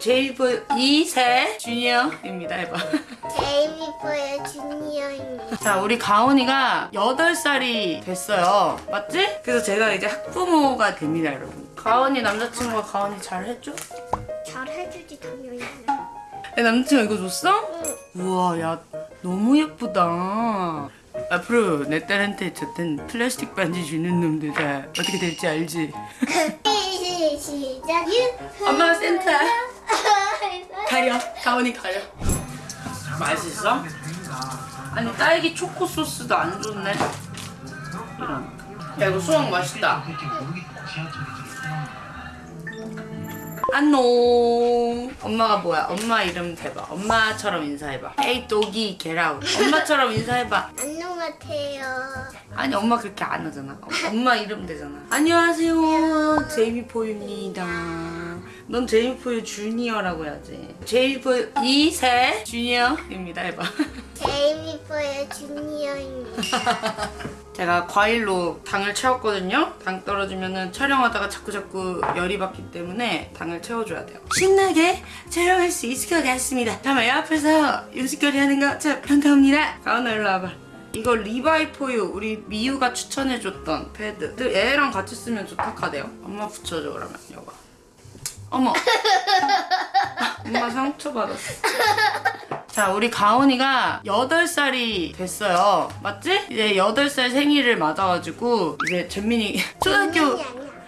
제이브 2세 주니어입니다 해봐 제이미포의 주니어입니다. 자 우리 가온이가 8살이 됐어요 맞지? 그래서 제가 이제 학부모가 됩니다 여러분 가온이 남자친구가 가온이 잘 해줘? 잘 해주지 당연히. 내 남자친구 이거 줬어? 우와 야 너무 예쁘다 앞으로 내 딸한테 줬던 플라스틱 반지 주는 놈들 어떻게 될지 알지? 시작. 엄마가 센터 가려. 가온이 가려. 맛있어? 아니 딸기 초코 소스도 안 좋네. 이런. 야 이거 수박 맛있다. 안녕. 엄마가 뭐야? 엄마 이름 대봐. 엄마처럼 인사해봐. 에이 독이 게라우. 엄마처럼 인사해봐. 안녕하세요. 아니 엄마 그렇게 안 하잖아. 어, 엄마 이름 되잖아. 안녕하세요. 제이미포입니다 넌 제이미포의 주니어라고 해야지. 제이미포 2세 주니어입니다 해봐. 제이미포의 주니어입니다. 제가 과일로 당을 채웠거든요. 당 떨어지면 촬영하다가 자꾸자꾸 열이 받기 때문에 당을 채워줘야 돼요. 신나게 촬영할 수 있을 것 같습니다. 잠깐만 옆에서 음식거리 하는 거 참 반가웁니다. 가은아 일로 와봐. 이거 리바이포유 우리 미유가 추천해줬던 패드. 애랑 같이 쓰면 좋다 카대요. 엄마 붙여줘 그러면. 이거 어머 엄마 상처받았어 자, 우리 가온이가 8살이 됐어요. 맞지? 이제 8살 생일을 맞아가지고 이제 전민이 초등학교.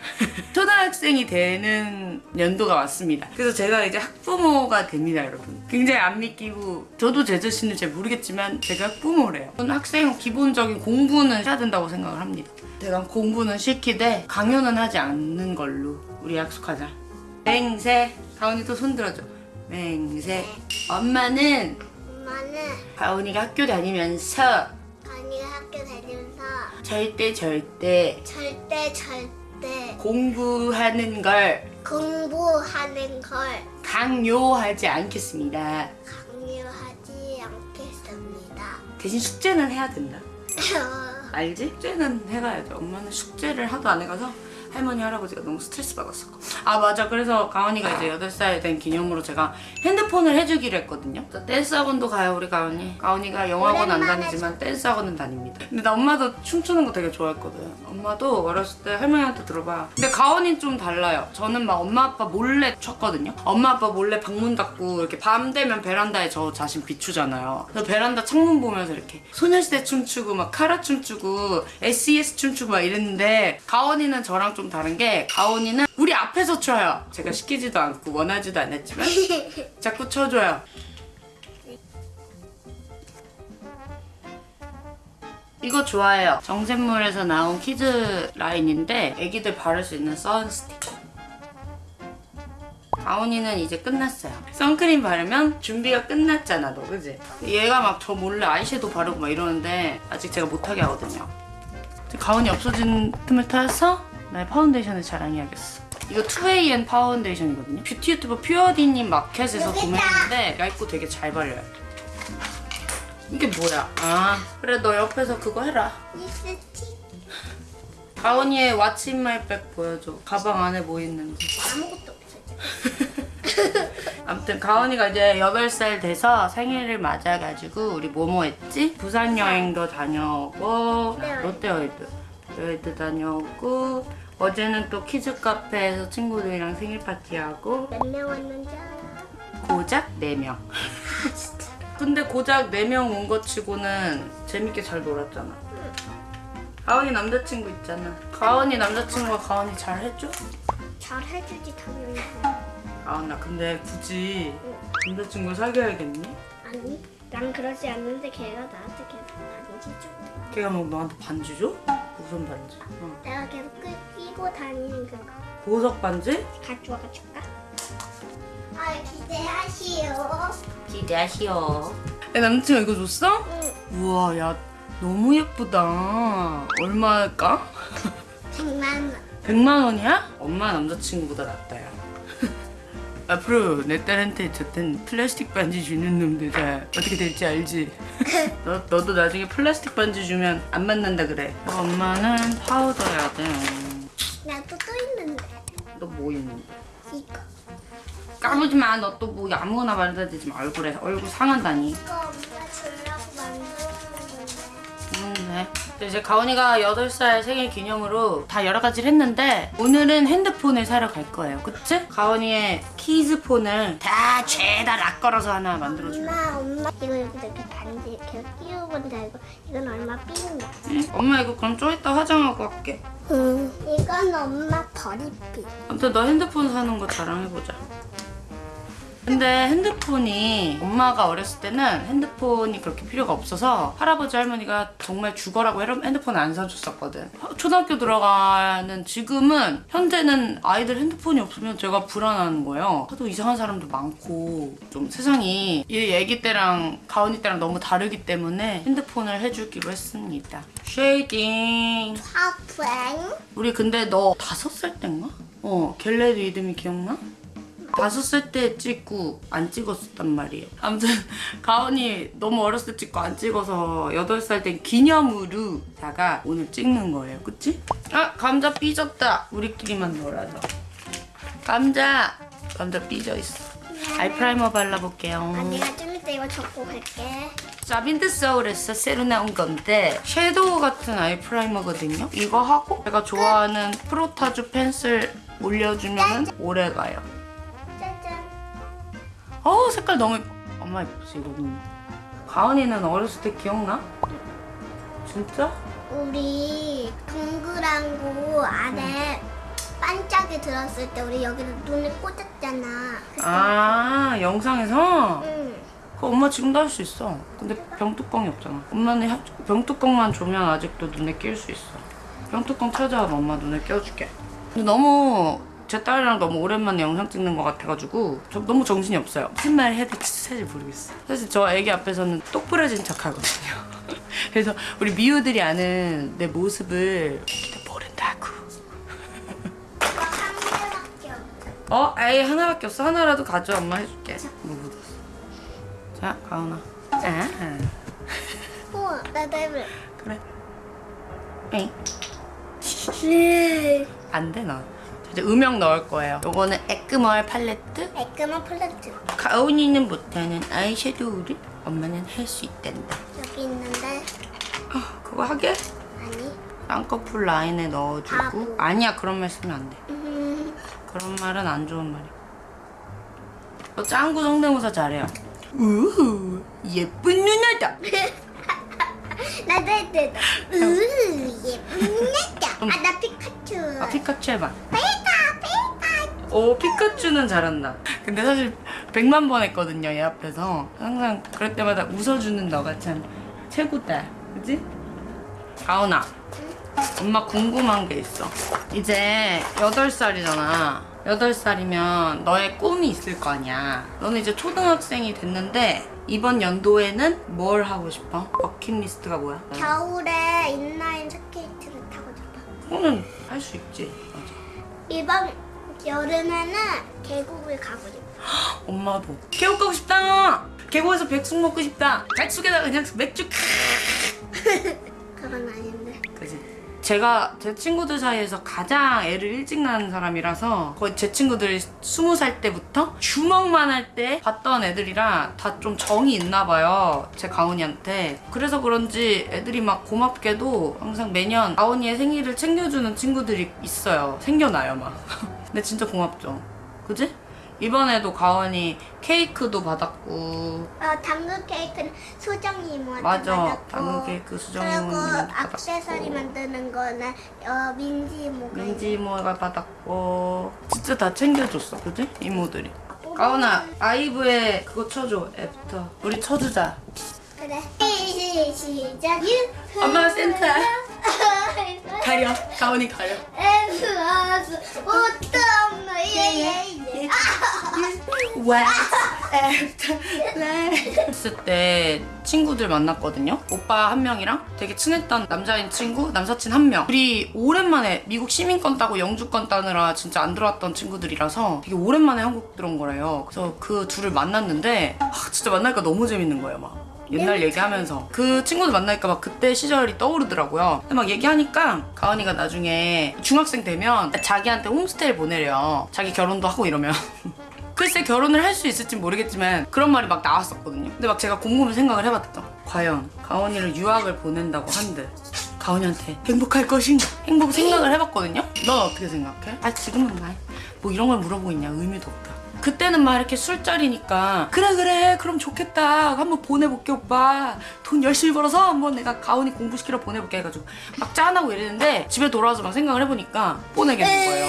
초등학생이 되는 연도가 왔습니다. 그래서 제가 이제 학부모가 됩니다, 여러분. 굉장히 안 믿기고 저도 제 자신을 잘 모르겠지만 제가 학부모래요. 저는 학생 기본적인 공부는 해야 된다고 생각을 합니다. 제가 공부는 시키되 강요는 하지 않는 걸로 우리 약속하자. 맹세. 가온이도 손 들어줘. 맹세. 엄마는 엄마는 가온이가 학교 다니면서 언니가 학교 다니면서 절대 절대 절대 절대 공부하는 걸 공부하는 걸 강요하지 않겠습니다. 강요하지 않겠습니다. 대신 숙제는 해야 된다. 알지? 숙제는 해가야죠. 엄마는 숙제를 하도 안 해가서 할머니 할아버지가 너무 스트레스 받았었고. 아 맞아. 그래서 가은이가 이제 8살 된 기념으로 제가 핸드폰을 해주기로 했거든요. 댄스 학원도 가요 우리 가은이. 가은이가 영어학원 안 다니지만 댄스 학원은 다닙니다. 근데 나 엄마도 춤추는 거 되게 좋아했거든. 엄마도 어렸을 때 할머니한테 들어봐. 근데 가은이는 좀 달라요. 저는 막 엄마 아빠 몰래 췄거든요. 엄마 아빠 몰래 방문 닫고 이렇게 밤 되면 베란다에 저 자신 비추잖아요. 그래서 베란다 창문 보면서 이렇게 소녀시대 춤추고 막 카라 춤추고 SES 춤추고 막 이랬는데 가은이는 저랑 좀 다른 게 가은이는 우리 앞에서 춰요 제가 시키지도 않고 원하지도 않았지만 자꾸 쳐줘요 이거 좋아해요 정샘물에서 나온 kids 라인인데 애기들 바를 수 있는 sun stick 가온이는 이제 끝났어요. 선크림 바르면 준비가 끝났잖아, 너, 그지? 얘가 막 저 몰래 아이섀도우 바르고 막 이러는데 아직 제가 못하게 하거든요. 가온이 없어진 틈을 타서 나의 파운데이션을 자랑해야겠어. 이거 2AN 파운데이션이거든요. 뷰티 유튜버 퓨어디님 마켓에서. 구매했는데 얇고 되게 잘 발려요. 이게 뭐야? 아, 그래 너 옆에서 그거 해라. 가온이의 what's in my bag 보여줘. 가방 안에 뭐 있는지. 아무것도 없어요. 아무튼 가은이가 이제 8살 돼서 생일을 맞아가지고 우리 뭐뭐 했지? 부산 여행도 다녀오고 롯데월드. 롯데월드 다녀오고 어제는 또 키즈 카페에서 친구들이랑 생일 파티하고 몇 명 왔는지 알아? 고작 4명 근데 고작 4명 온 것 치고는 재밌게 잘 놀았잖아 가은이 남자친구 있잖아 가은이 남자친구가 가은이 잘 해줘? 잘 해주지 당연히. 가은아 근데 굳이 남자친구 사귀어야겠니? 아니, 난 그러지 않는데 걔가 나한테 계속 반지 줘. 걔가 뭐 너한테 반지 줘? 무슨 반지? 어. 내가 계속 끼, 끼고 다니는 그거 보석 반지? 가져와 가 줄까? 아 기대하시오. 기대하시오. 내 남친이 이거 줬어? 응. 우와 야 너무 예쁘다. 얼마일까? 100만 원. 100만 원이야? 엄마 남자친구보다 낫다 야. 앞으로 내 딸한테 줬던 플라스틱 반지 주는 놈들 다 어떻게 될지 알지? 너, 너도 나중에 플라스틱 반지 주면 안 만난다 그래. 어, 엄마는 파우더야 돼. 나도 또 있는데 너 뭐 있는데? 이거. 까부지 마. 너 또 뭐 아무거나 말해야 되지 마. 얼굴에. 얼굴 상한다니. 이거 엄마 주려고 만들어준 건데. 음, 네. 근데 이제 가온이가 8살 생일 기념으로 다 여러 가지를 했는데 오늘은 핸드폰을 사러 갈 거예요. 그치? 가온이의 키즈폰을 다 죄다 락 걸어서 하나 만들어줄게. 엄마 엄마 이거 여기다 이렇게 반지 이렇게 끼우고 이거 이건 얼마 삐인다. 응? 엄마 이거 그럼 좀 이따 화장하고 할게. 응. 이건 엄마 버리삐. 아무튼 너 핸드폰 사는 거 자랑해보자. 근데 핸드폰이 엄마가 어렸을 때는 핸드폰이 그렇게 필요가 없어서 할아버지 할머니가 정말 죽어라고 헤- 핸드폰 안 사줬었거든. 초등학교 들어가는 지금은 현재는 아이들 핸드폰이 없으면 제가 불안한 거예요. 하도 이상한 사람도 많고 좀 세상이 얘 애기 때랑 가은이 때랑 너무 다르기 때문에 핸드폰을 해주기로 했습니다. shading. 우리 근데 너 다섯 살 땐가? 어, get ready with me 기억나? 살때 찍고 안 찍었었단 말이에요. 아무튼 가은이 너무 어렸을 때 찍고 안 찍어서 여덟 살때 기념으로 다가 오늘 찍는 거예요. 그치? 아, 감자 삐졌다. 우리끼리만 놀아서. 감자! 감자 삐져 있어. eye primer 발라볼게요. 아 내가 좀 이따 이거 적고 갈게. 자빈드 서울에서 새로 나온 건데 섀도우 같은 아이 프라이머거든요. 이거 하고 제가 좋아하는 프로타주 펜슬 올려주면 오래 가요. 짜잔. 어 색깔 너무 예뻐. 엄마 예쁘지 이거는. 가은이는 어렸을 때 기억나? 진짜? 우리 동그란 거 안에 반짝이 들었을 때 우리 여기를 눈을 꽂았잖아. 아 영상에서? 응. 그 엄마 지금도 할 수 있어. 근데 병뚜껑이 없잖아. 엄마는 하- 병뚜껑만 주면 아직도 눈에 낄 수 있어. 병뚜껑 찾아와 엄마 눈에 껴줄게. 근데 너무 제 딸이랑 너무 오랜만에 영상 찍는 것 같아가지고 저 너무 정신이 없어요. 무슨 말 해야 될지 사실 모르겠어. 사실 저 애기 앞에서는 똑부러진 척 하거든요. 그래서 우리 미우들이 아는 내 모습을 모른다고. 어? 아예 하나밖에 없어. 하나라도 가져. 엄마 해줄게. 뭐 묻었어. 자, 가은아. 아, 우와, 나도 해볼래. 그래. 에이. 네. 안 돼, 나. 자, 이제 음영 넣을 거예요. 요거는 에크멀 팔레트. 깔끔한 플레트. 가은이는 못하는 아이섀도우를 엄마는 할 수 있단다. 여기 있는데 아, 그거 하게? 아니. 쌍꺼풀 라인에 넣어주고. 바보. 아니야, 그런 말 쓰면 안 돼. 음, 그런 말은 안 좋은 말이야. 너 짱구 성대모사 잘해요. 우후, 예쁜 누나다. 나도 해도 으 예쁜 여자. 아나 피카츄. 아, 피카츄 해봐. 오 피카츄는 잘한다. 근데 사실 100만 번 했거든요 얘 앞에서 항상 그럴 때마다 웃어주는 너가 참 최고다. 그지? 가은아 엄마 궁금한 게 있어. 이제 8살이잖아. 8살이면 너의 꿈이 있을 거 아니야. 너는 이제 초등학생이 됐는데 이번 연도에는 뭘 하고 싶어? 버킷리스트가 뭐야? 겨울에 인라인 스케이트를 타고 싶어. 그거는 할 수 있지. 맞아. 이번 여름에는 계곡을 가고 싶어. 엄마도 계곡 가고 싶다. 계곡에서 백숙 먹고 싶다. 백숙에다 그냥 맥주. 제가 제 친구들 사이에서 가장 애를 일찍 낳은 사람이라서 거의 제 친구들이 스무 살 때부터 주먹만 할 때 봤던 애들이라 다 좀 정이 있나 봐요. 제 가은이한테. 그래서 그런지 애들이 막 고맙게도 항상 매년 가은이의 생일을 챙겨주는 친구들이 있어요. 생겨나요 막. 근데 진짜 고맙죠. 그지? 이번에도 가은이 케이크도 받았고 어, 당근 케이크는 이모한테 맞아. 받았고 당근 케이크 수정이 그리고. 액세서리 만드는 거는 어, 민지 이모가 민지 이모가 받았고 진짜 다 챙겨줬어 그지? 이모들이 가은아 아이브의 그거 쳐줘 After 우리 쳐주자 그래 시- 시작 you 엄마가 센터야. 가려. 가은이 가려. 에스아스 어떤 예예예. 와 애프터 했을 때 친구들 만났거든요. 오빠 한 명이랑 되게 친했던 남자인 친구 남사친 한명. 우리 오랜만에 미국 시민권 따고 영주권 따느라 진짜 안 들어왔던 친구들이라서 되게 오랜만에 한국 들어온 거래요. 그래서 그 둘을 만났는데 아, 진짜 만나니까 너무 재밌는 거예요 막 옛날 얘기하면서 그 친구들 만나니까 막 그때 시절이 떠오르더라고요. 근데 막 얘기하니까 가은이가 나중에 중학생 되면 자기한테 홈스테이를 보내래요. 자기 결혼도 하고 이러면. 글쎄 결혼을 할 수 있을지 모르겠지만 그런 말이 막 나왔었거든요. 근데 막 제가 곰곰이 생각을 해봤죠. 과연 가온이를 유학을 보낸다고 한들 가온이한테 행복할 것인가? 행복 생각을 해봤거든요. 넌 어떻게 생각해? 아 지금은 말뭐 이런 걸 물어보고 있냐 의미도 없다. 그때는 막 이렇게 술자리니까 그래 그래 그럼 좋겠다. 한번 보내볼게 오빠. 돈 열심히 벌어서 한번 내가 가온이 공부시키러 보내볼게 해가지고 막 짠하고 이랬는데 집에 돌아와서 막 생각을 해보니까 보내겠는 거예요.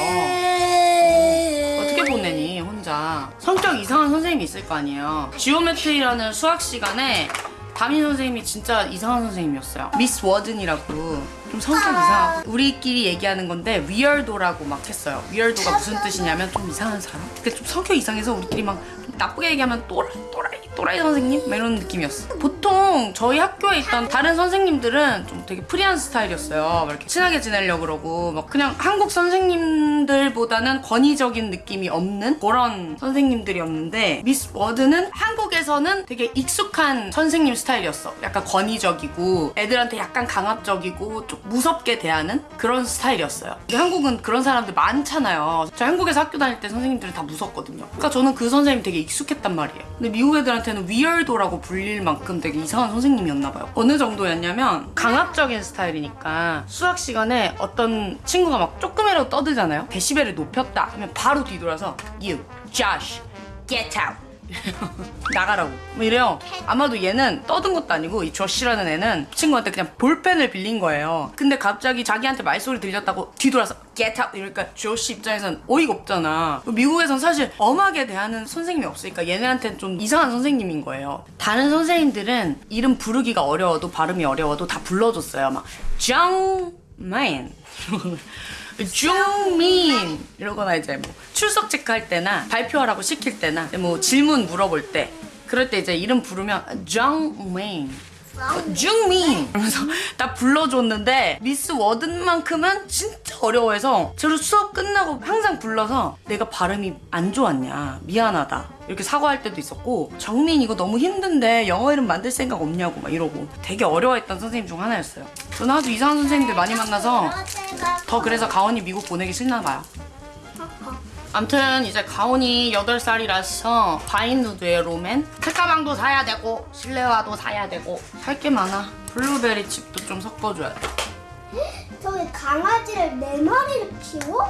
어떻게 보내니 혼자? 성격 이상한 선생님이 있을 거 아니에요. geometry라는 수학 시간에 담임 선생님이 진짜 이상한 선생님이었어요. 미스 워든이라고. 좀 성격 이상하고 우리끼리 얘기하는 건데 weirdo라고 막 했어요. weirdo가 무슨 뜻이냐면 좀 이상한 사람? 근데 좀 성격 이상해서 우리끼리 막좀 나쁘게 얘기하면 또라이 또라이 또라이 선생님? 막 이런 느낌이었어. 보통 저희 학교에 있던 다른 선생님들은 좀 되게 free한 스타일이었어요. 막 이렇게 친하게 지내려고 그러고 막 그냥 한국 선생님들보다는 권위적인 느낌이 없는 그런 선생님들이었는데 미스 워드는 한국에서는 되게 익숙한 선생님 스타일이었어. 약간 권위적이고 애들한테 약간 강압적이고 좀 무섭게 대하는 그런 스타일이었어요. 한국은 그런 사람들 많잖아요. 저 한국에서 학교 다닐 때 선생님들이 다 무섭거든요. 그러니까 저는 그 선생님 되게 익숙했단 말이에요. 근데 미국 애들한테는 위얼도라고 불릴 만큼 되게 이상한 선생님이었나 봐요. 어느 정도였냐면 강압적인 스타일이니까 수학 시간에 어떤 친구가 막 조금이라도 떠들잖아요. 데시벨을 높였다 하면 바로 뒤돌아서 You, Josh, get out 나가라고. 뭐 이래요. 아마도 얘는 떠든 것도 아니고 이 조시라는 애는 친구한테 그냥 볼펜을 빌린 거예요. 근데 갑자기 자기한테 말소리 들렸다고 뒤돌아서 get out. 이러니까 조시 입장에선 어이가 없잖아. 미국에선 사실 엄하게 대하는 선생님이 없으니까 얘네한테는 좀 이상한 선생님인 거예요. 다른 선생님들은 이름 부르기가 어려워도 발음이 어려워도 다 불러줬어요. 막 정맨 중민 이러거나 이제 뭐 출석 체크할 때나 발표하라고 시킬 때나 뭐 질문 물어볼 때 그럴 때 이제 이름 부르면 정민 중민 이러면서 다 불러줬는데 미스 워든만큼은 진짜 어려워해서 저를 수업 끝나고 항상 불러서 내가 발음이 안 좋았냐 미안하다 이렇게 사과할 때도 있었고 정민 이거 너무 힘든데 영어 이름 만들 생각 없냐고 막 이러고 되게 어려워했던 선생님 중 하나였어요. 저는 아주 이상한 선생님들 많이 만나서 더 그래서 가온이 미국 보내기 싫나 봐요 암튼 이제 가온이 8살이라서 바인누드의 로맨 책가방도 사야 되고 실내화도 사야 되고 살 게 많아. 블루베리 칩도 좀 섞어줘야 돼. 저기 강아지를 네 마리를 키워?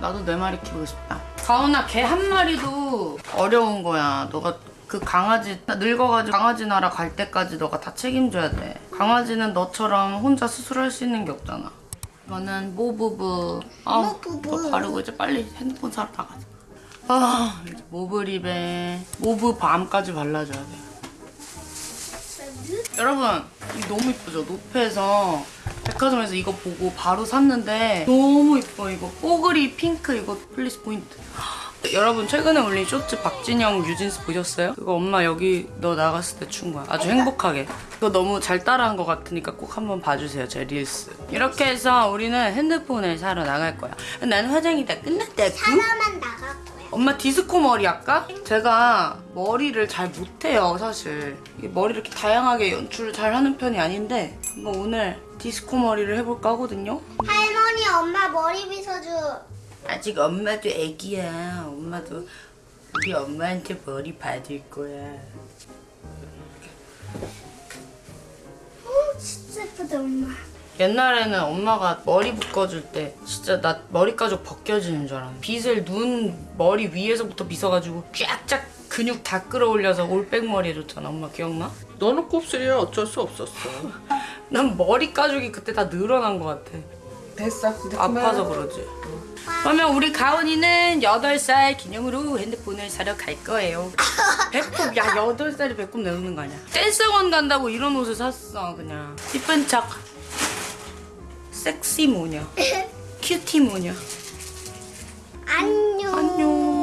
나도 네 마리 키우고 싶다. 가온아 개 한 마리도 어려운 거야. 너가 그 강아지 늙어가지고 강아지 나라 갈 때까지 너가 다 책임져야 돼. 강아지는 너처럼 혼자 수술할 수 있는 게 없잖아 이거는 모부부. 아, 모부부. 너 바르고 이제 빨리 핸드폰 사러 나가자. 아 이제 mauve lip에 mauve balm까지 발라줘야 돼. 여러분 이거 너무 이쁘죠? 노페에서 백화점에서 이거 보고 바로 샀는데 너무 이뻐 이거. 뽀글이 핑크 이거 플리스 포인트 여러분 최근에 올린 쇼츠 박진영 뉴진스 보셨어요? 그거 엄마 여기 너 나갔을 때 춘 거야 아주 행복하게 이거 너무 잘 따라한 것 같으니까 꼭 한번 봐주세요 제 릴스 이렇게 해서 우리는 핸드폰을 사러 나갈 거야 난 화장이 다 끝났다고 하나만 나갈 거야. 엄마 디스코 머리 할까? 제가 머리를 잘 못해요 사실 이게 머리 이렇게 다양하게 연출을 잘 하는 편이 아닌데 한번 오늘 디스코 머리를 해볼까 하거든요 할머니 엄마 머리 빗어줘. 아직 엄마도 애기야 엄마도 우리 엄마한테 머리 받을 거야 오 진짜 예쁘다 엄마. 옛날에는 엄마가 머리 묶어줄 때 진짜 나 머리 가죽 벗겨지는 줄 알았는데 빗을 눈 머리 위에서부터 빗어가지고 쫙쫙 근육 다 끌어올려서 올백머리 해줬잖아 엄마 기억나? 너는 곱슬이라 어쩔 수 없었어. 난 머리 가죽이 그때 다 늘어난 것 같아 됐어. 아파서 그러지. 그러면 우리 가온이는 8살 기념으로 핸드폰을 사러 갈 거예요. 배꼽, 야, 8살이 배꼽 내놓는 거 아니야? 댄스학원 간다고 이런 옷을 샀어, 그냥. 이쁜 척. 섹시 모녀. 큐티 모녀. 안녕. 안녕.